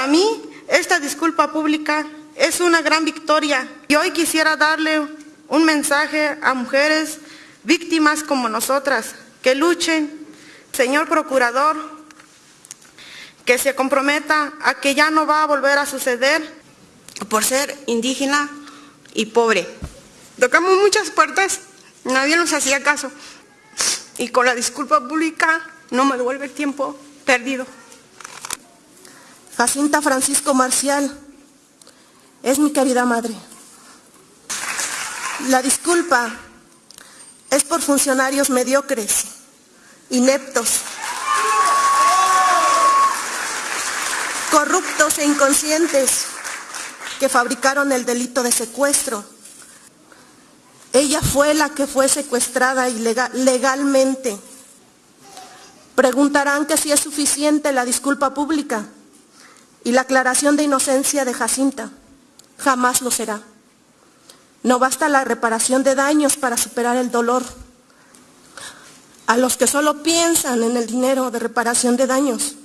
Para mí, esta disculpa pública es una gran victoria y hoy quisiera darle un mensaje a mujeres víctimas como nosotras, que luchen, señor procurador, que se comprometa a que ya no va a volver a suceder por ser indígena y pobre. Tocamos muchas puertas, nadie nos hacía caso y con la disculpa pública no me devuelve el tiempo perdido. Jacinta Francisco Marcial es mi querida madre. La disculpa es por funcionarios mediocres, ineptos, corruptos e inconscientes que fabricaron el delito de secuestro. Ella fue la que fue secuestrada legalmente. Preguntarán que si es suficiente la disculpa pública y la aclaración de inocencia de Jacinta. Jamás lo será. No basta la reparación de daños para superar el dolor. A los que solo piensan en el dinero de reparación de daños,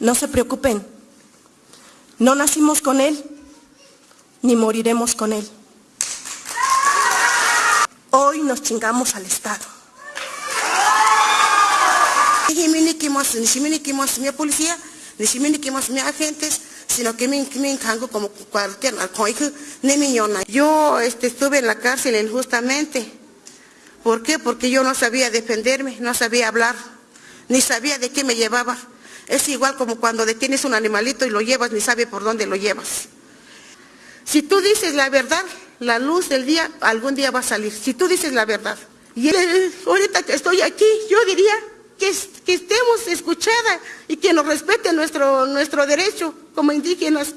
no se preocupen. No nacimos con él, ni moriremos con él. Hoy nos chingamos al Estado. policía, ni agentes, sino que me, encango como cualquier Yo este, estuve en la cárcel injustamente. ¿Por qué? Porque yo no sabía defenderme, no sabía hablar, ni sabía de qué me llevaba. Es igual como cuando detienes un animalito y lo llevas, ni sabe por dónde lo llevas. Si tú dices la verdad, la luz del día algún día va a salir. Si tú dices la verdad. Y ahorita que estoy aquí, yo diría que, estemos escuchadas y que nos respete nuestro, nuestro derecho como indígenas.